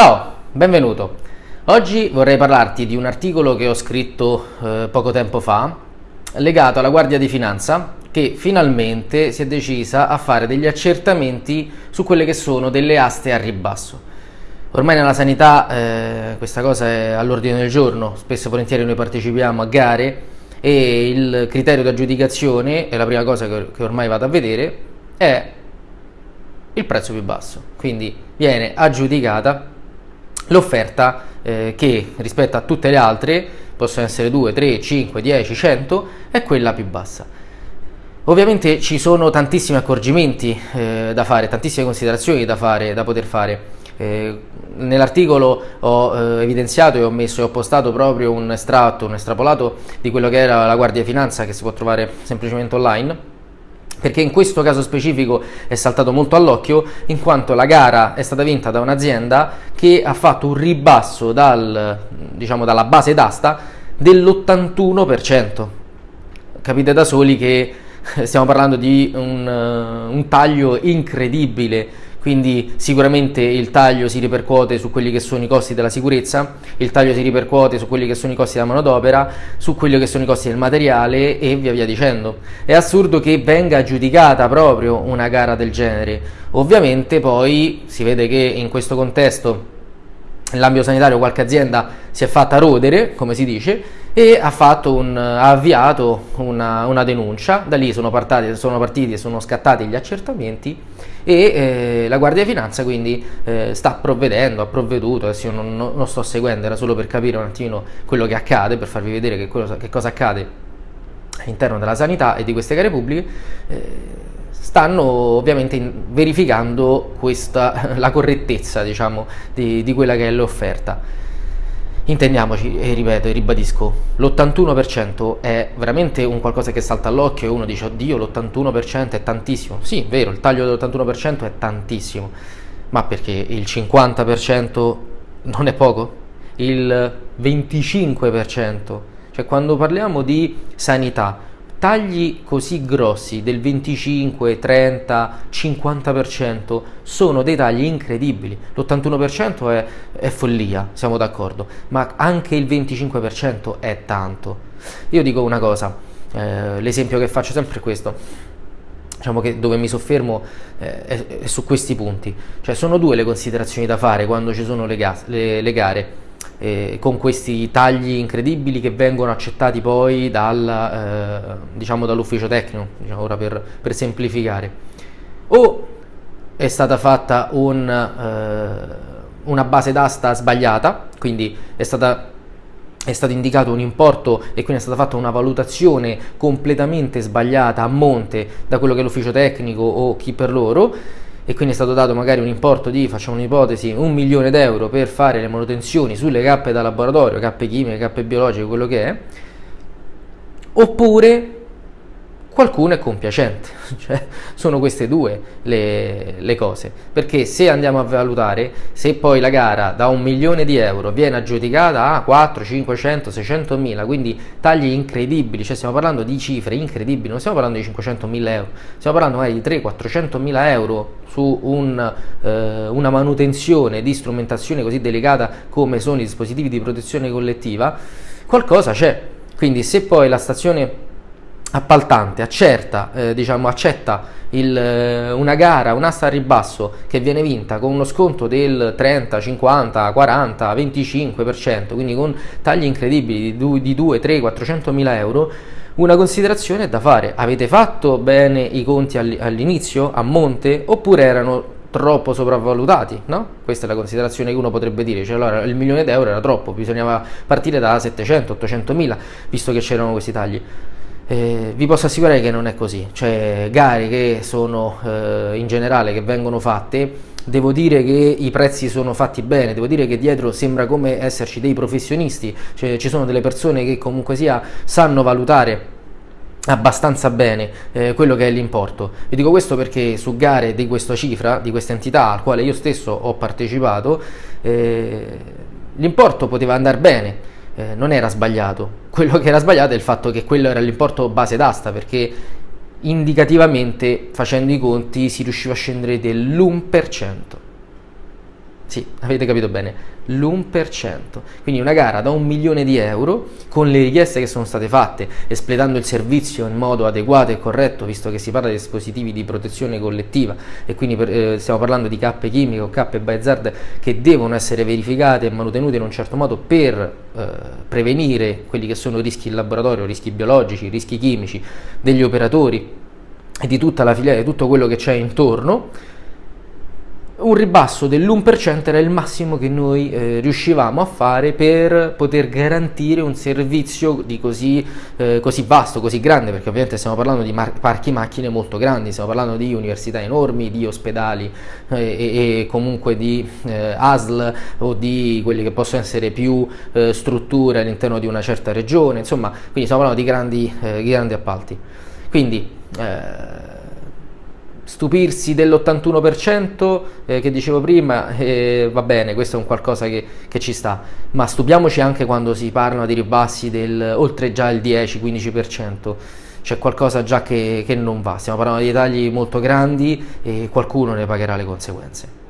Ciao, benvenuto. Oggi vorrei parlarti di un articolo che ho scritto eh, poco tempo fa legato alla Guardia di Finanza che finalmente si è decisa a fare degli accertamenti su quelle che sono delle aste a ribasso. Ormai nella sanità eh, questa cosa è all'ordine del giorno, spesso e volentieri noi partecipiamo a gare e il criterio di aggiudicazione, è la prima cosa che, che ormai vado a vedere, è il prezzo più basso. Quindi viene aggiudicata l'offerta eh, che rispetto a tutte le altre, possono essere 2, 3, 5, 10, 100, è quella più bassa. Ovviamente ci sono tantissimi accorgimenti eh, da fare, tantissime considerazioni da, fare, da poter fare. Eh, Nell'articolo ho eh, evidenziato e ho messo e ho postato proprio un estratto, un estrapolato di quello che era la Guardia di Finanza che si può trovare semplicemente online perché in questo caso specifico è saltato molto all'occhio in quanto la gara è stata vinta da un'azienda che ha fatto un ribasso dal, diciamo, dalla base d'asta dell'81%. Capite da soli che stiamo parlando di un, uh, un taglio incredibile quindi sicuramente il taglio si ripercuote su quelli che sono i costi della sicurezza, il taglio si ripercuote su quelli che sono i costi della manodopera, su quelli che sono i costi del materiale e via via dicendo. È assurdo che venga aggiudicata proprio una gara del genere. Ovviamente poi si vede che in questo contesto nell'ambito sanitario qualche azienda si è fatta rodere, come si dice, e ha, un, ha avviato una, una, denuncia, da lì sono, partati, sono partiti e sono scattati gli accertamenti e eh, la Guardia di Finanza quindi eh, sta provvedendo, ha provveduto, adesso io non, non, sto seguendo, era solo per capire un attimo quello che accade, per farvi vedere che, cosa, che cosa accade all'interno della sanità e di queste gare pubbliche. Eh, stanno ovviamente verificando questa, la correttezza diciamo, di, di quella che è l'offerta. Intendiamoci, e ripeto e ribadisco, l'81% è veramente un qualcosa che salta all'occhio e uno dice oddio l'81% è tantissimo. Sì, vero, il taglio dell'81% è tantissimo, ma perché il 50% non è poco? Il 25%? Cioè quando parliamo di sanità, Tagli così grossi del 25, 30, 50% sono dei tagli incredibili. L'81% è, è follia, siamo d'accordo, ma anche il 25% è tanto. Io dico una cosa, eh, l'esempio che faccio sempre è questo diciamo che dove mi soffermo eh, è, è, su questi punti. Cioè sono due le considerazioni da fare quando ci sono le, le, le gare eh, con questi tagli incredibili che vengono accettati poi dal, eh, diciamo dall'ufficio tecnico, diciamo ora per, per, semplificare. O è stata fatta un, eh, una base d'asta sbagliata, quindi è stata è stato indicato un importo e quindi è stata fatta una valutazione completamente sbagliata a monte da quello che è l'ufficio tecnico o chi per loro e quindi è stato dato magari un importo di, facciamo un'ipotesi, un milione d'euro per fare le manutenzioni sulle cappe da laboratorio, cappe chimiche, cappe biologiche, quello che è, oppure qualcuno è compiacente, cioè sono queste due le, le, cose, perché se andiamo a valutare, se poi la gara da un milione di euro viene aggiudicata a 4, 500, 600 mila, quindi tagli incredibili, cioè stiamo parlando di cifre incredibili, non stiamo parlando di 500 mila euro, stiamo parlando magari di 3, 400 mila euro su un, eh, una manutenzione di strumentazione così delicata come sono i dispositivi di protezione collettiva, qualcosa c'è, quindi se poi la stazione appaltante accerta, eh, diciamo, accetta il, eh, una gara, un'asta a ribasso che viene vinta con uno sconto del 30, 50, 40, 25%, quindi con tagli incredibili di, di 2, 3, 400 mila euro, una considerazione è da fare. Avete fatto bene i conti all'inizio, a monte, oppure erano troppo sopravvalutati, no? Questa è la considerazione che uno potrebbe dire, cioè allora il milione d'euro era troppo, bisognava partire da 700, 800 mila, visto che c'erano questi tagli. Eh, vi posso assicurare che non è così, cioè gare che sono eh, in generale che vengono fatte, devo dire che i prezzi sono fatti bene, devo dire che dietro sembra come esserci dei professionisti, cioè ci sono delle persone che comunque sia sanno valutare abbastanza bene eh, quello che è l'importo. Vi dico questo perché su gare di questa cifra, di questa entità al quale io stesso ho partecipato, eh, l'importo poteva andare bene, eh, non era sbagliato. Quello che era sbagliato è il fatto che quello era l'importo base d'asta, perché indicativamente facendo i conti si riusciva a scendere dell'1%. Sì, avete capito bene, l'1%. Quindi una gara da un milione di euro con le richieste che sono state fatte, espletando il servizio in modo adeguato e corretto, visto che si parla di dispositivi di protezione collettiva e quindi per, eh, stiamo parlando di cappe chimiche o cappe by che devono essere verificate e manutenute in un certo modo per eh, prevenire quelli che sono rischi in laboratorio, rischi biologici, rischi chimici degli operatori e di tutta la filiera, di tutto quello che c'è intorno un ribasso dell'1% era il massimo che noi eh, riuscivamo a fare per poter garantire un servizio di così, eh, così, vasto, così grande, perché ovviamente stiamo parlando di parchi macchine molto grandi, stiamo parlando di università enormi, di ospedali eh, e, e, comunque di eh, ASL o di quelli che possono essere più eh, strutture all'interno di una certa regione, insomma, quindi stiamo parlando di grandi, eh, grandi appalti. Quindi, stupirsi dell'81% eh, che dicevo prima, eh, va bene, questo è un qualcosa che, che, ci sta, ma stupiamoci anche quando si parla di ribassi del oltre già il 10-15%, c'è qualcosa già che, che non va, stiamo parlando di tagli molto grandi e qualcuno ne pagherà le conseguenze.